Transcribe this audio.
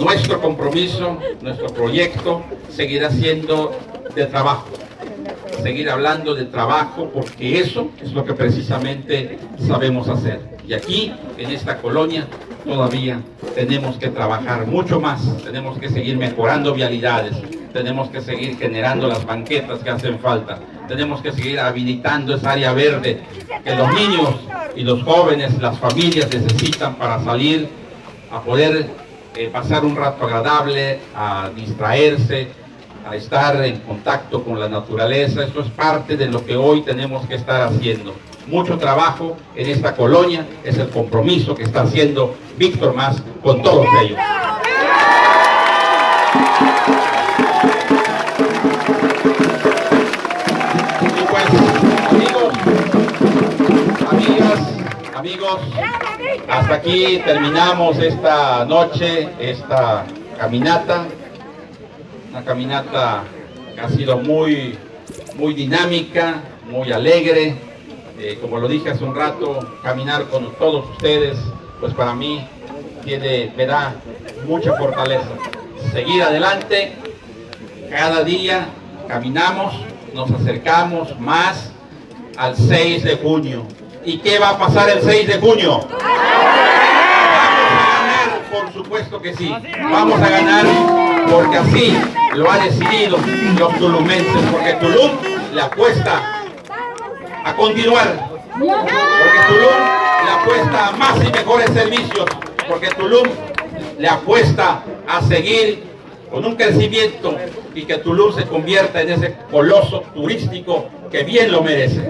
nuestro compromiso, nuestro proyecto seguirá siendo de trabajo, seguir hablando de trabajo porque eso es lo que precisamente sabemos hacer. Y aquí, en esta colonia, todavía tenemos que trabajar mucho más, tenemos que seguir mejorando vialidades, tenemos que seguir generando las banquetas que hacen falta, tenemos que seguir habilitando esa área verde que los niños y los jóvenes, las familias necesitan para salir a poder eh, pasar un rato agradable, a distraerse, a estar en contacto con la naturaleza. Esto es parte de lo que hoy tenemos que estar haciendo. Mucho trabajo en esta colonia, es el compromiso que está haciendo Víctor Más con todos ellos. Y pues, amigos, hasta aquí terminamos esta noche, esta caminata una caminata que ha sido muy, muy dinámica, muy alegre. Eh, como lo dije hace un rato, caminar con todos ustedes, pues para mí me da mucha fortaleza. Seguir adelante, cada día caminamos, nos acercamos más al 6 de junio. ¿Y qué va a pasar el 6 de junio? Por supuesto que sí. Vamos a ganar porque así lo ha decidido los tulumenses, porque Tulum le apuesta a continuar, porque Tulum le apuesta a más y mejores servicios, porque Tulum le apuesta a seguir con un crecimiento y que Tulum se convierta en ese coloso turístico que bien lo merece.